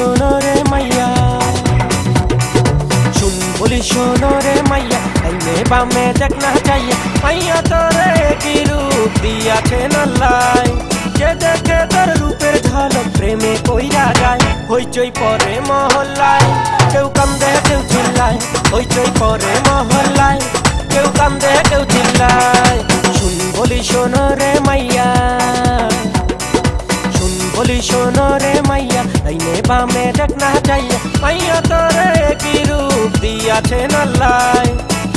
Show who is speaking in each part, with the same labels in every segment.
Speaker 1: শোনো রে মাইয়া। শুন বলি শোনো রে মাইয়া, আইনে বামে দেখ না চাইয়া মাইয়া তোরে কি রূপ দিয়াছে নাল্লাই? যে দেখে তোর রূপের ঝলক প্রেমে কইরা যায়। হইচই পরে মহল্লায়, কেউ কান্দে, কেউ চিল্লায়। হইচই পরে মহল্লায়, কেউ কান্দে, কেউ চিল্লায়। আইনে বামে দেখ না চাইয়া মাইয়া তোরে কি রূপ দিয়াছে নাল্লাই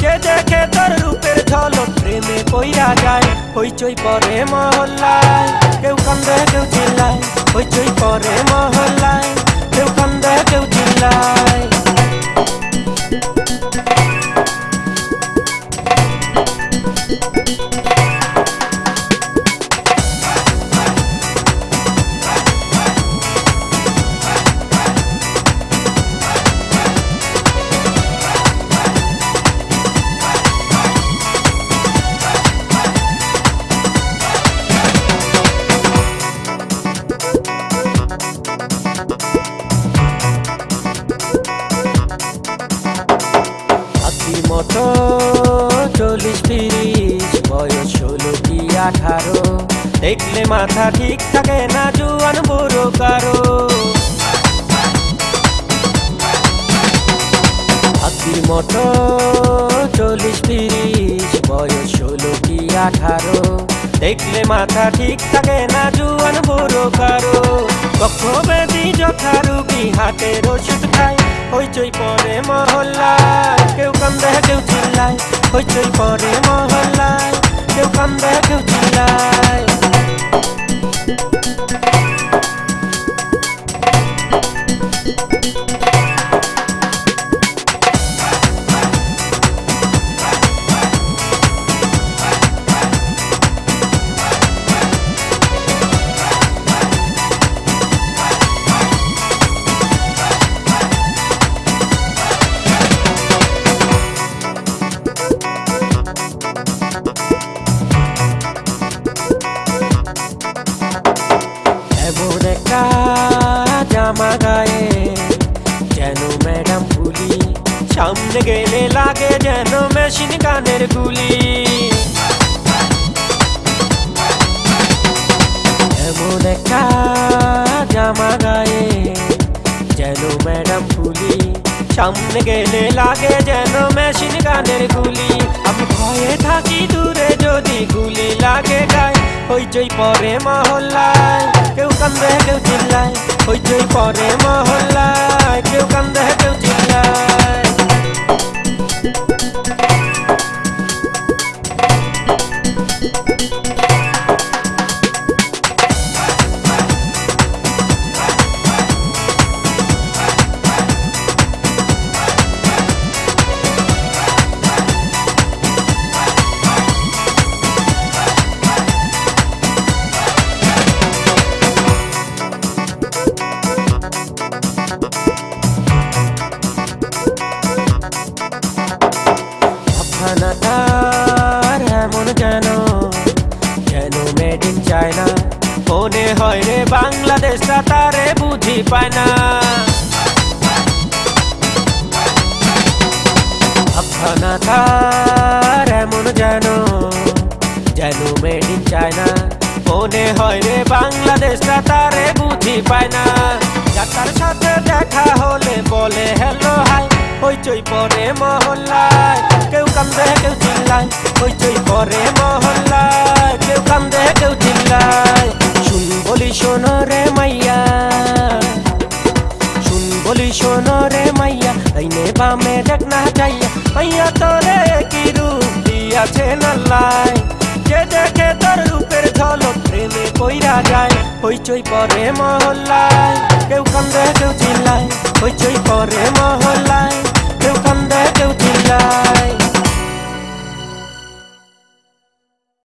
Speaker 1: যে দেখে তোর রূপের ঝলক প্রেমে কইরা যায় হইচই পরে মহল্লায় কেউ কান্দে কেউ চিল্লায় হইচই পরে মহল্লায় কেউ কান্দে কেউ চিল্লায় হাতি মতো চল্লিশ তিরিশ, বয়স ষোলো কি আঠারো? দেখলে মাথা ঠিক থাকে না, জুয়ান বুড়ো কারও। হাতির মতো চল্লিশ তিরিশ, বয়স ষোলো কি আঠারো? দেখলে মাথা ঠিক থাকে না, জুয়ান বুড়ো কারও। কক্ষবেদী যথা রুগী হাতের ওষুধ খায় হইচই পরে মহল্লায়। কেউ কান্দে কেউ চিল্লায়। হইচই পরে মহল্লায়। কেউ কান্দে কেউ চিল্লায়। গেলে লাগে যেন মেশিন গানের গুলি। এমন জামা গায়ে যেন ম্যাডাম পুলি সামনে গেলে লাগে যেন মেশিন গানের গুলি। আমি ভয়ে থাকি দূরে যদি গুলি লাগে গায়ে হইচই পরে মহল্লায় কেউ কান্দে, কেউ চিল্লায়। হইচই পরে মহল্লায় কেউ কান্দে, কেউ চিল্লায়। ভাবখানাটার এমন যেন যেন মেড ইন চায়না মনে হয় রে বাংলাদেশটা তারে বুঝি পায় না। ভাবখানাটার এমন যেন? যেন মেড ইন চায়না মনে হয় রে বাংলাদেশটা তারে বুঝি পায় না। যার সাথে দেখা হলে বলে হ্যালো হাই হইচই পরে মহল্লায়। কেউ কান্দে কেউ চিল্লায় হইচই পরে মহল্লায়। কেউ কান্দে কেউ চিল্লায়, শুন বলি শোনো রে মাইয়া। শুন বলি শোনো রে মাইয়া আইনে বামে দেখ না চাইয়া মাইয়া তোরে কি রূপ দিয়াছে নাল্লাই যে দেখে তোর রূপের ঝলক প্রেমে কইরা যায়। হইচই পরে মহল্লায়, কেউ কান্দে কেউ চিল্লায় হইচই পরে